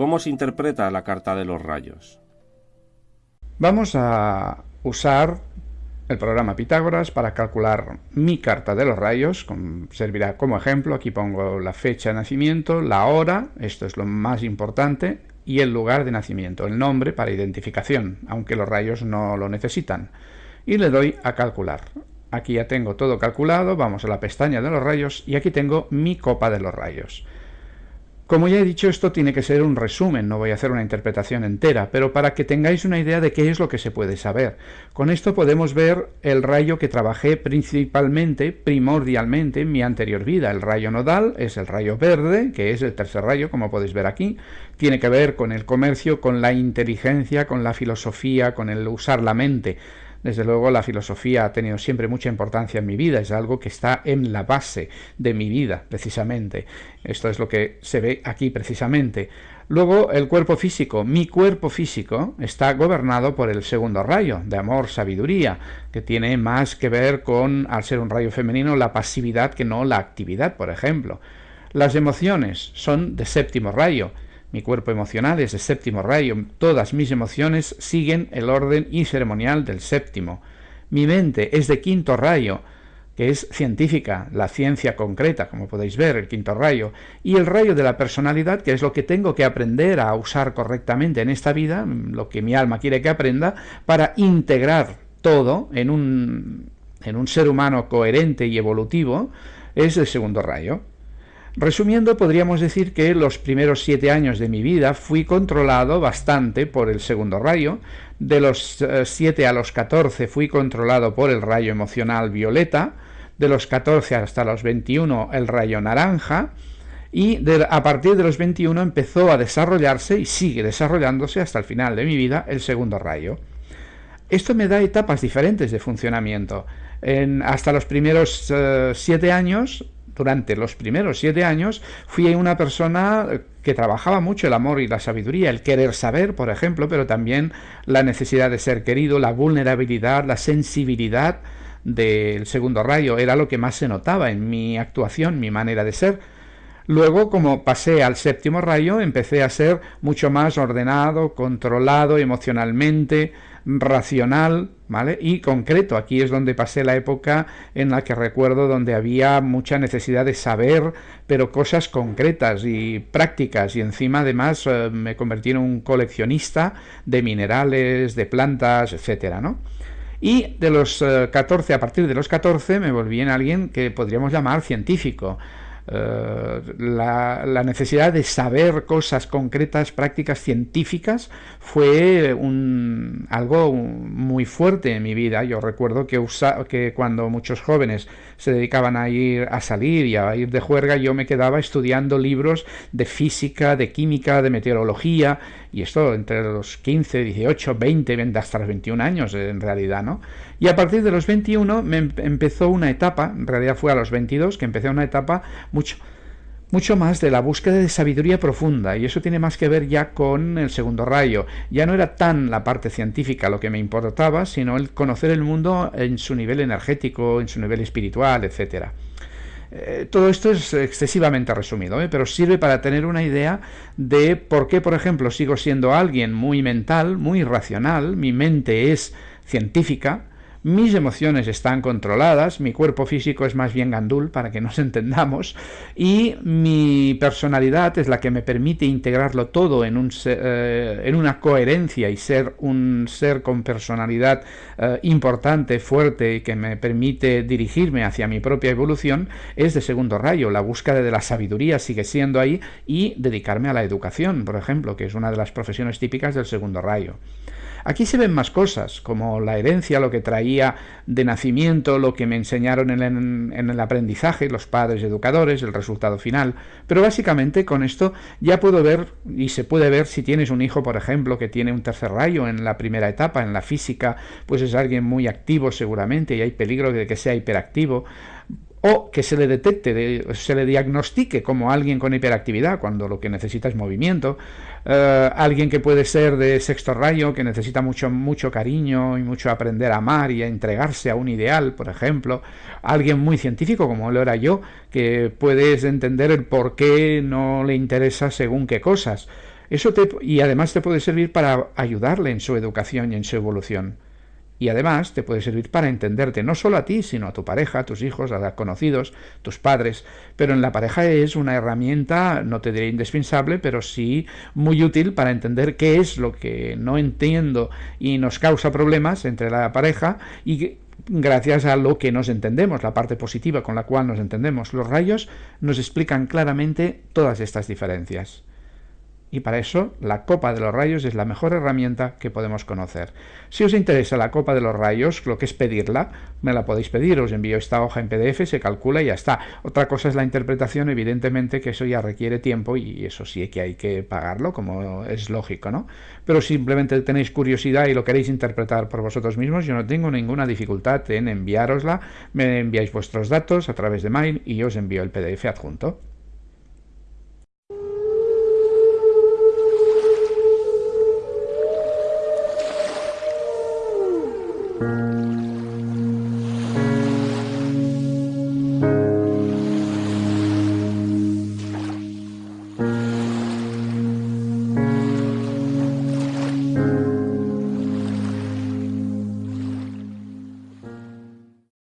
¿Cómo se interpreta la carta de los rayos? Vamos a usar el programa Pitágoras para calcular mi carta de los rayos, servirá como ejemplo, aquí pongo la fecha de nacimiento, la hora, esto es lo más importante, y el lugar de nacimiento, el nombre para identificación, aunque los rayos no lo necesitan. Y le doy a calcular. Aquí ya tengo todo calculado, vamos a la pestaña de los rayos y aquí tengo mi copa de los rayos. Como ya he dicho, esto tiene que ser un resumen, no voy a hacer una interpretación entera, pero para que tengáis una idea de qué es lo que se puede saber. Con esto podemos ver el rayo que trabajé principalmente, primordialmente, en mi anterior vida. El rayo nodal es el rayo verde, que es el tercer rayo, como podéis ver aquí. Tiene que ver con el comercio, con la inteligencia, con la filosofía, con el usar la mente. Desde luego la filosofía ha tenido siempre mucha importancia en mi vida, es algo que está en la base de mi vida, precisamente. Esto es lo que se ve aquí precisamente. Luego el cuerpo físico, mi cuerpo físico está gobernado por el segundo rayo, de amor, sabiduría, que tiene más que ver con, al ser un rayo femenino, la pasividad que no la actividad, por ejemplo. Las emociones son de séptimo rayo, mi cuerpo emocional es de séptimo rayo. Todas mis emociones siguen el orden y ceremonial del séptimo. Mi mente es de quinto rayo, que es científica, la ciencia concreta, como podéis ver, el quinto rayo, y el rayo de la personalidad, que es lo que tengo que aprender a usar correctamente en esta vida, lo que mi alma quiere que aprenda, para integrar todo en un, en un ser humano coherente y evolutivo, es el segundo rayo. Resumiendo, podríamos decir que los primeros siete años de mi vida fui controlado bastante por el segundo rayo, de los eh, siete a los catorce fui controlado por el rayo emocional violeta, de los catorce hasta los veintiuno el rayo naranja, y a partir de los 21 empezó a desarrollarse y sigue desarrollándose hasta el final de mi vida el segundo rayo. Esto me da etapas diferentes de funcionamiento. hasta los primeros eh, siete años durante los primeros siete años fui una persona que trabajaba mucho el amor y la sabiduría, el querer saber, por ejemplo, pero también la necesidad de ser querido, la vulnerabilidad, la sensibilidad del segundo rayo, era lo que más se notaba en mi actuación, mi manera de ser. Luego, como pasé al séptimo rayo, empecé a ser mucho más ordenado, controlado emocionalmente, racional, ¿vale? Y concreto. Aquí es donde pasé la época en la que recuerdo donde había mucha necesidad de saber, pero cosas concretas y prácticas. Y encima, además, eh, me convertí en un coleccionista de minerales, de plantas, etcétera, ¿no? Y de los 14, eh, a partir de los 14, me volví en alguien que podríamos llamar científico. Eh, la, necesidad de saber cosas concretas, prácticas científicas, fue un, algo muy fuerte en mi vida. Yo recuerdo que, que cuando muchos jóvenes se dedicaban a ir a salir y a ir de juerga, yo me quedaba estudiando libros de física, de química, de meteorología, y esto entre los 15, 18, 20, hasta los 21 años en realidad, ¿no? Y a partir de los 21 me em-, empezó una etapa, en realidad fue a los 22 que empecé una etapa mucho, mucho más de la búsqueda de sabiduría profunda, y eso tiene más que ver ya con el segundo rayo. Ya no era tan la parte científica lo que me importaba, sino el conocer el mundo en su nivel energético, en su nivel espiritual, etcétera. Eh, todo esto es excesivamente resumido, ¿eh? pero sirve para tener una idea de por qué, por ejemplo, sigo siendo alguien muy mental, muy racional, mi mente es científica, mis emociones están controladas, mi cuerpo físico es más bien gandul, para que nos entendamos, y mi personalidad es la que me permite integrarlo todo en, un, eh, en una coherencia y ser un ser con personalidad eh, importante, fuerte y que me permite dirigirme hacia mi propia evolución, es de segundo rayo. La búsqueda de la sabiduría sigue siendo ahí y dedicarme a la educación, por ejemplo, que es una de las profesiones típicas del segundo rayo. Aquí se ven más cosas, como la herencia, lo que traía de nacimiento, lo que me enseñaron en, en el aprendizaje, los padres educadores, el resultado final. Pero básicamente con esto ya puedo ver, y se puede ver si tienes un hijo, por ejemplo, que tiene un tercer rayo en la primera etapa, en la física, pues es alguien muy activo seguramente y hay peligro de que sea hiperactivo o que se le detecte, se le diagnostique como alguien con hiperactividad cuando lo que necesita es movimiento, eh, alguien que puede ser de sexto rayo, que necesita mucho, mucho cariño y mucho aprender a amar y a entregarse a un ideal, por ejemplo, alguien muy científico como lo era yo, que puedes entender el por qué no le interesa según qué cosas. Eso te, y además te puede servir para ayudarle en su educación y en su evolución y además te puede servir para entenderte no solo a ti, sino a tu pareja, a tus hijos, a conocidos, tus padres. Pero en la pareja es una herramienta, no te diré indispensable, pero sí muy útil para entender qué es lo que no entiendo y nos causa problemas entre la pareja y gracias a lo que nos entendemos, la parte positiva con la cual nos entendemos. Los rayos nos explican claramente todas estas diferencias y para eso la copa de los rayos es la mejor herramienta que podemos conocer. Si os interesa la copa de los rayos, lo que es pedirla, me la podéis pedir, os envío esta hoja en PDF, se calcula y ya está. Otra cosa es la interpretación, evidentemente que eso ya requiere tiempo y eso sí que hay que pagarlo, como es lógico, ¿no? Pero simplemente tenéis curiosidad y lo queréis interpretar por vosotros mismos, yo no tengo ninguna dificultad en enviárosla, me enviáis vuestros datos a través de mail y os envío el PDF adjunto.